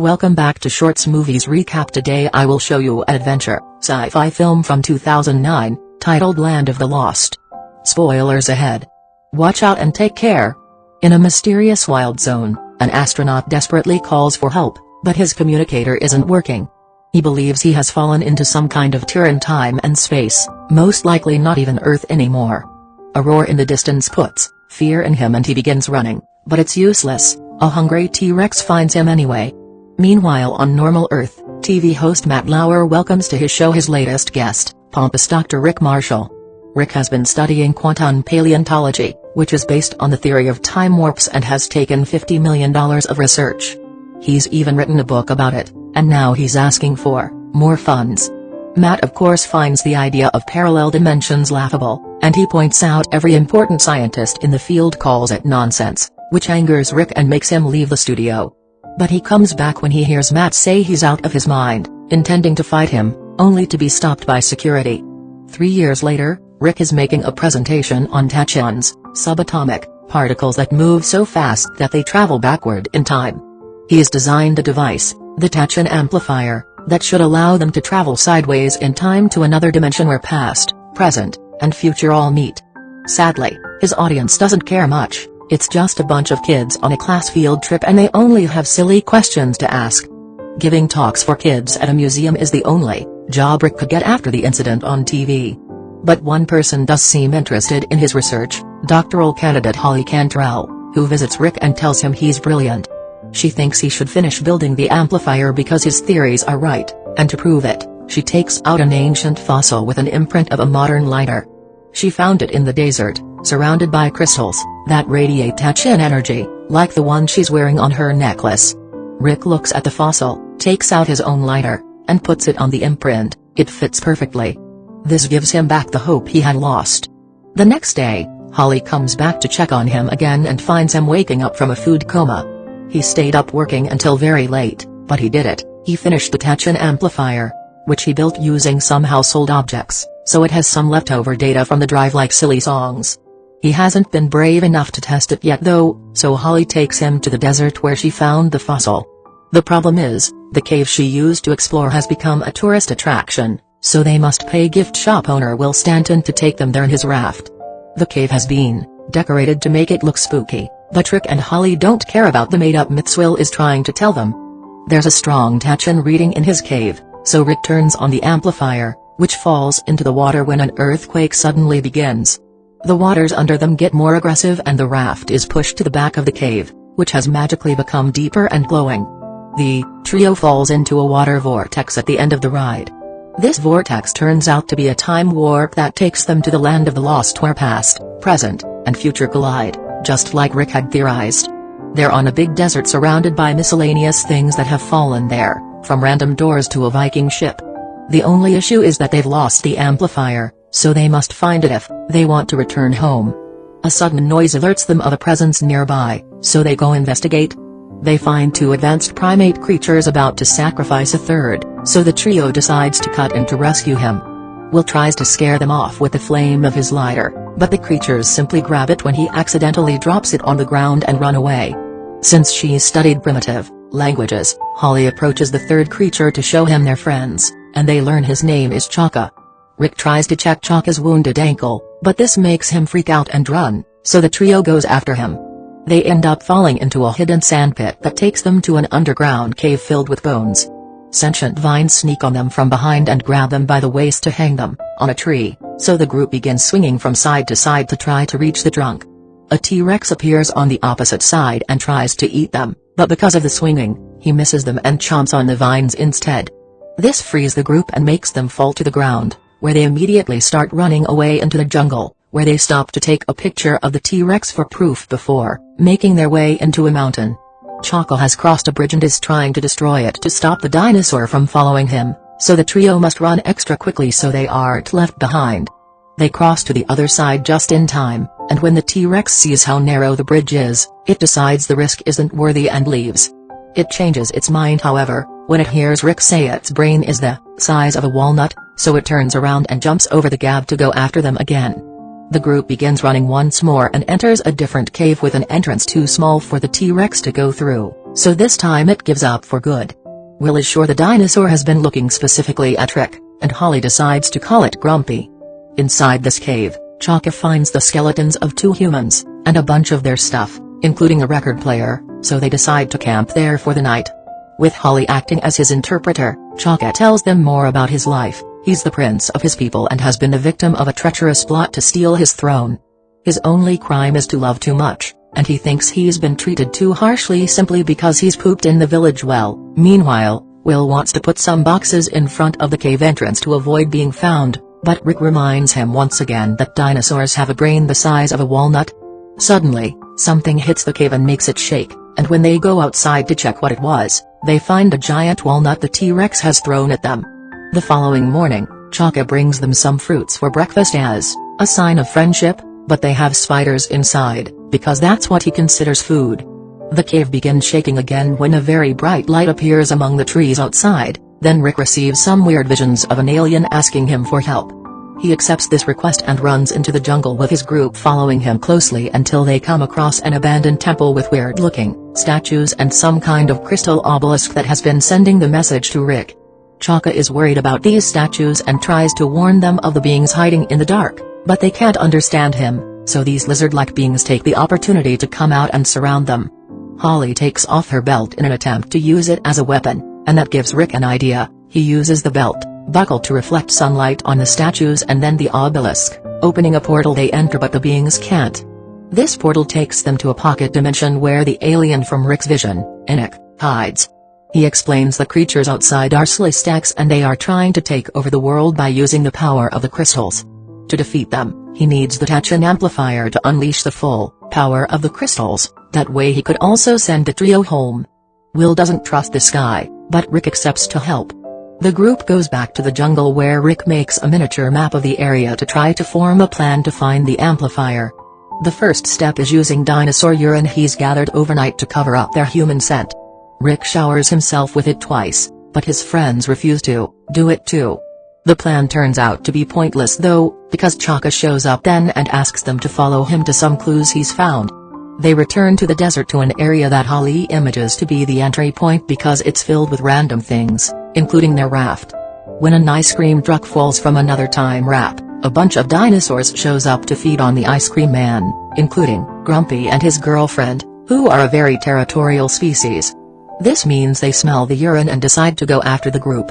Welcome back to Shorts Movies Recap today I will show you adventure, sci-fi film from 2009, titled Land of the Lost. Spoilers ahead. Watch out and take care. In a mysterious wild zone, an astronaut desperately calls for help, but his communicator isn't working. He believes he has fallen into some kind of tear in time and space, most likely not even Earth anymore. A roar in the distance puts fear in him and he begins running, but it's useless, a hungry T-Rex finds him anyway. Meanwhile on normal Earth, TV host Matt Lauer welcomes to his show his latest guest, pompous Dr. Rick Marshall. Rick has been studying quantum paleontology, which is based on the theory of time warps and has taken $50 million of research. He's even written a book about it, and now he's asking for more funds. Matt of course finds the idea of parallel dimensions laughable, and he points out every important scientist in the field calls it nonsense which angers Rick and makes him leave the studio. But he comes back when he hears Matt say he's out of his mind, intending to fight him, only to be stopped by security. Three years later, Rick is making a presentation on tachyon, subatomic, particles that move so fast that they travel backward in time. He has designed a device, the tachyon amplifier, that should allow them to travel sideways in time to another dimension where past, present, and future all meet. Sadly, his audience doesn't care much, it's just a bunch of kids on a class field trip and they only have silly questions to ask. Giving talks for kids at a museum is the only job Rick could get after the incident on TV. But one person does seem interested in his research, doctoral candidate Holly Cantrell, who visits Rick and tells him he's brilliant. She thinks he should finish building the amplifier because his theories are right, and to prove it, she takes out an ancient fossil with an imprint of a modern lighter. She found it in the desert, surrounded by crystals, that radiate tachyon energy, like the one she's wearing on her necklace. Rick looks at the fossil, takes out his own lighter, and puts it on the imprint, it fits perfectly. This gives him back the hope he had lost. The next day, Holly comes back to check on him again and finds him waking up from a food coma. He stayed up working until very late, but he did it, he finished the tachyon amplifier, which he built using some household objects, so it has some leftover data from the drive like silly songs. He hasn't been brave enough to test it yet though, so Holly takes him to the desert where she found the fossil. The problem is, the cave she used to explore has become a tourist attraction, so they must pay gift shop owner Will Stanton to take them there in his raft. The cave has been decorated to make it look spooky, but Rick and Holly don't care about the made-up myths Will is trying to tell them. There's a strong tachyon reading in his cave, so Rick turns on the amplifier, which falls into the water when an earthquake suddenly begins. The waters under them get more aggressive and the raft is pushed to the back of the cave, which has magically become deeper and glowing. The trio falls into a water vortex at the end of the ride. This vortex turns out to be a time warp that takes them to the land of the lost where past, present, and future collide, just like Rick had theorized. They're on a big desert surrounded by miscellaneous things that have fallen there, from random doors to a Viking ship. The only issue is that they've lost the amplifier, so they must find it if they want to return home. A sudden noise alerts them of a presence nearby, so they go investigate. They find two advanced primate creatures about to sacrifice a third, so the trio decides to cut in to rescue him. Will tries to scare them off with the flame of his lighter, but the creatures simply grab it when he accidentally drops it on the ground and run away. Since she's studied primitive languages, Holly approaches the third creature to show him their friends, and they learn his name is Chaka. Rick tries to check Chaka's wounded ankle, but this makes him freak out and run, so the trio goes after him. They end up falling into a hidden sandpit that takes them to an underground cave filled with bones. Sentient vines sneak on them from behind and grab them by the waist to hang them, on a tree, so the group begins swinging from side to side to try to reach the trunk. A T-Rex appears on the opposite side and tries to eat them, but because of the swinging, he misses them and chomps on the vines instead. This frees the group and makes them fall to the ground where they immediately start running away into the jungle, where they stop to take a picture of the T-Rex for proof before making their way into a mountain. Chaka has crossed a bridge and is trying to destroy it to stop the dinosaur from following him, so the trio must run extra quickly so they aren't left behind. They cross to the other side just in time, and when the T-Rex sees how narrow the bridge is, it decides the risk isn't worthy and leaves. It changes its mind however, when it hears Rick say its brain is the size of a walnut, so it turns around and jumps over the gap to go after them again. The group begins running once more and enters a different cave with an entrance too small for the T-Rex to go through. so this time it gives up for good. Will is sure the dinosaur has been looking specifically at Rick, and Holly decides to call it Grumpy. Inside this cave, Chaka finds the skeletons of two humans, and a bunch of their stuff, including a record player, so they decide to camp there for the night. With Holly acting as his interpreter, Chaka tells them more about his life, he's the prince of his people and has been the victim of a treacherous plot to steal his throne. His only crime is to love too much, and he thinks he's been treated too harshly simply because he's pooped in the village well. Meanwhile, Will wants to put some boxes in front of the cave entrance to avoid being found, but Rick reminds him once again that dinosaurs have a brain the size of a walnut. Suddenly, something hits the cave and makes it shake, and when they go outside to check what it was, they find a giant walnut the T-Rex has thrown at them. The following morning, Chaka brings them some fruits for breakfast as a sign of friendship, but they have spiders inside, because that's what he considers food. The cave begins shaking again when a very bright light appears among the trees outside, then Rick receives some weird visions of an alien asking him for help. He accepts this request and runs into the jungle with his group following him closely until they come across an abandoned temple with weird-looking statues and some kind of crystal obelisk that has been sending the message to Rick. Chaka is worried about these statues and tries to warn them of the beings hiding in the dark, but they can't understand him, so these lizard-like beings take the opportunity to come out and surround them. Holly takes off her belt in an attempt to use it as a weapon, and that gives Rick an idea, he uses the belt buckle to reflect sunlight on the statues and then the obelisk, opening a portal they enter but the beings can't. This portal takes them to a pocket dimension where the alien from Rick's vision, Enoch, hides. He explains the creatures outside are Sleestaks and they are trying to take over the world by using the power of the crystals. To defeat them, he needs the tachyon amplifier to unleash the full power of the crystals, that way he could also send the trio home. Will doesn't trust this guy, but Rick accepts to help. The group goes back to the jungle where Rick makes a miniature map of the area to try to form a plan to find the amplifier. The first step is using dinosaur urine he's gathered overnight to cover up their human scent. Rick showers himself with it twice, but his friends refuse to do it too. The plan turns out to be pointless though, because Chaka shows up then and asks them to follow him to some clues he's found. They return to the desert to an area that Holly images to be the entry point because it's filled with random things, including their raft. When an ice cream truck falls from another time wrap, a bunch of dinosaurs shows up to feed on the ice cream man, including Grumpy and his girlfriend, who are a very territorial species. This means they smell the urine and decide to go after the group.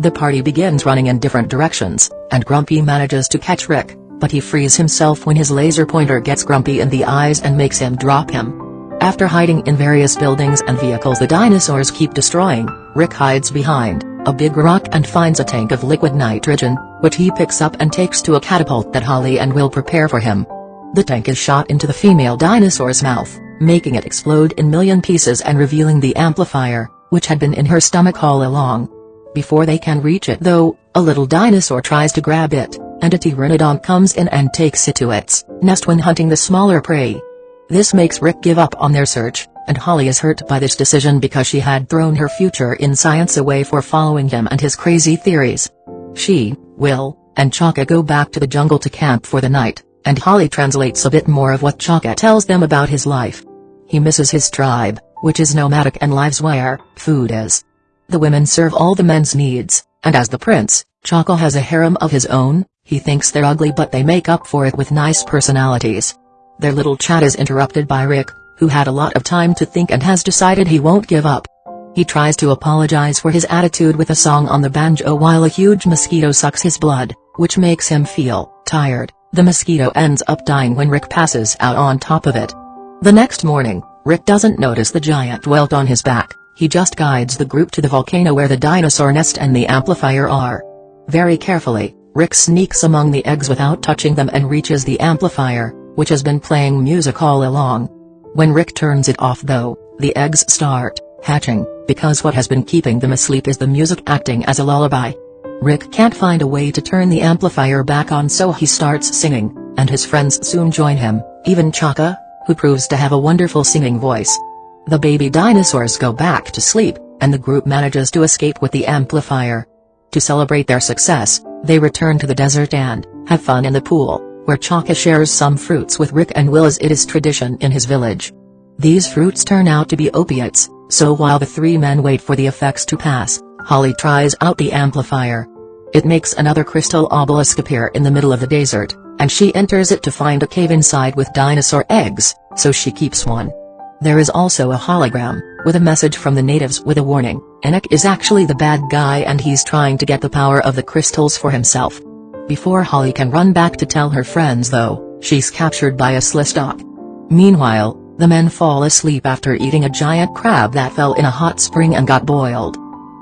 The party begins running in different directions, and Grumpy manages to catch Rick, but he frees himself when his laser pointer gets Grumpy in the eyes and makes him drop him. After hiding in various buildings and vehicles the dinosaurs keep destroying, Rick hides behind a big rock and finds a tank of liquid nitrogen, which he picks up and takes to a catapult that Holly and Will prepare for him. The tank is shot into the female dinosaur's mouth, making it explode in million pieces and revealing the amplifier, which had been in her stomach all along. Before they can reach it though, a little dinosaur tries to grab it, and a pteranodon comes in and takes it to its nest when hunting the smaller prey. This makes Rick give up on their search, and Holly is hurt by this decision because she had thrown her future in science away for following him and his crazy theories. She, Will, and Chaka go back to the jungle to camp for the night, and Holly translates a bit more of what Chaka tells them about his life. He misses his tribe, which is nomadic and lives where food is. The women serve all the men's needs, and as the prince, Chaka has a harem of his own, he thinks they're ugly but they make up for it with nice personalities. Their little chat is interrupted by Rick, who had a lot of time to think and has decided he won't give up. He tries to apologize for his attitude with a song on the banjo while a huge mosquito sucks his blood, which makes him feel tired. The mosquito ends up dying when Rick passes out on top of it. The next morning, Rick doesn't notice the giant welt on his back. He just guides the group to the volcano where the dinosaur nest and the amplifier are. Very carefully, Rick sneaks among the eggs without touching them and reaches the amplifier, which has been playing music all along. When Rick turns it off though, the eggs start hatching, because what has been keeping them asleep is the music acting as a lullaby. Rick can't find a way to turn the amplifier back on so he starts singing, and his friends soon join him, even Chaka, who proves to have a wonderful singing voice. The baby dinosaurs go back to sleep, and the group manages to escape with the amplifier. To celebrate their success, they return to the desert and have fun in the pool, where Chaka shares some fruits with Rick and Will as it is tradition in his village. These fruits turn out to be opiates, So while the three men wait for the effects to pass, Holly tries out the amplifier. It makes another crystal obelisk appear in the middle of the desert, and she enters it to find a cave inside with dinosaur eggs, so she keeps one. There is also a hologram, with a message from the natives with a warning, Enoch is actually the bad guy and he's trying to get the power of the crystals for himself. Before Holly can run back to tell her friends though, she's captured by a Sleestak. Meanwhile, the men fall asleep after eating a giant crab that fell in a hot spring and got boiled.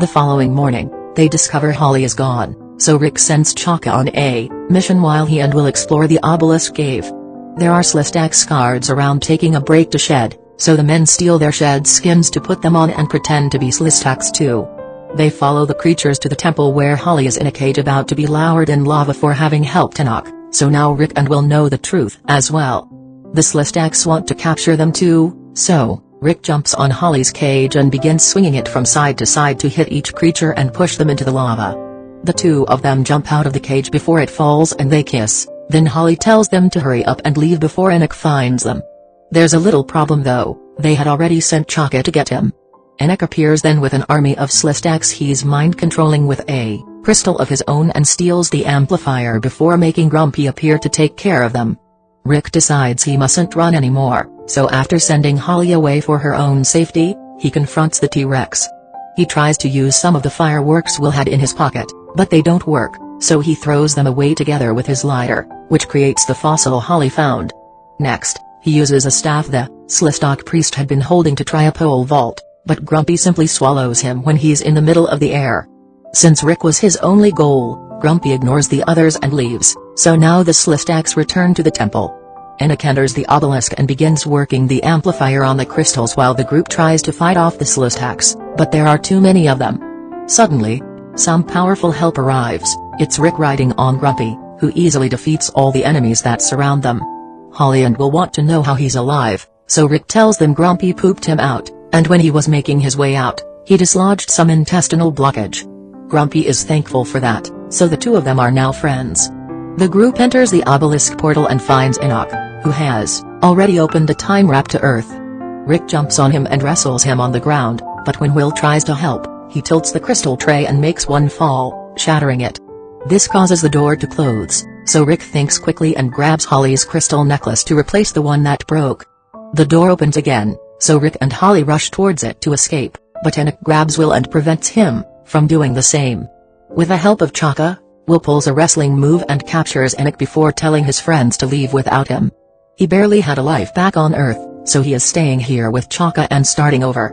The following morning, they discover Holly is gone, so Rick sends Chaka on a mission while he and will explore the obelisk cave. There are Sleestaks guards around taking a break to shed, so the men steal their shed skins to put them on and pretend to be Sleestaks too. They follow the creatures to the temple where Holly is in a cage about to be lowered in lava for having helped Enoch, so now Rick and Will know the truth as well. The Sleestaks want to capture them too, so, Rick jumps on Holly's cage and begins swinging it from side to side to hit each creature and push them into the lava. The two of them jump out of the cage before it falls and they kiss, then Holly tells them to hurry up and leave before Enoch finds them. There's a little problem though, they had already sent Chaka to get him. Enoch appears then with an army of Sleestaks he's mind-controlling with a crystal of his own and steals the amplifier before making Grumpy appear to take care of them. Rick decides he mustn't run anymore, so after sending Holly away for her own safety, he confronts the T-Rex. He tries to use some of the fireworks Will had in his pocket, but they don't work, so he throws them away together with his lighter, which creates the fossil Holly found. Next, he uses a staff the Sleestak priest had been holding to try a pole vault, but Grumpy simply swallows him when he's in the middle of the air. Since Rick was his only goal, Grumpy ignores the others and leaves, so now the Sleestaks return to the temple. Enoch enters the obelisk and begins working the amplifier on the crystals while the group tries to fight off the Sleestaks, but there are too many of them. Suddenly, some powerful help arrives, it's Rick riding on Grumpy, who easily defeats all the enemies that surround them. Holly and will want to know how he's alive, so Rick tells them Grumpy pooped him out, and when he was making his way out, he dislodged some intestinal blockage. Grumpy is thankful for that, so the two of them are now friends. The group enters the obelisk portal and finds Enoch, who has already opened a time wrap to Earth. Rick jumps on him and wrestles him on the ground, but when Will tries to help, he tilts the crystal tray and makes one fall, shattering it. This causes the door to close, so Rick thinks quickly and grabs Holly's crystal necklace to replace the one that broke. The door opens again, so Rick and Holly rush towards it to escape, but Enoch grabs Will and prevents him from doing the same. With the help of Chaka, Will pulls a wrestling move and captures Enoch before telling his friends to leave without him. He barely had a life back on Earth, so he is staying here with Chaka and starting over.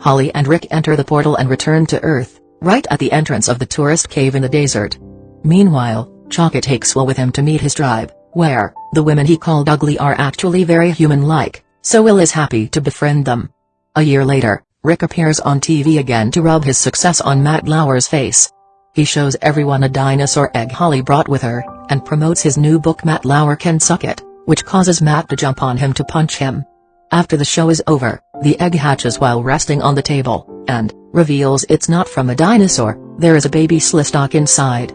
Holly and Rick enter the portal and return to Earth, right at the entrance of the tourist cave in the desert. Meanwhile, Chaka takes Will with him to meet his tribe, where, the women he called ugly are actually very human-like, so Will is happy to befriend them. A year later, Rick appears on TV again to rub his success on Matt Lauer's face. He shows everyone a dinosaur egg Holly brought with her, and promotes his new book Matt Lauer Can Suck It, which causes Matt to jump on him to punch him. After the show is over, the egg hatches while resting on the table, and, reveals it's not from a dinosaur, there is a baby Sleestak inside.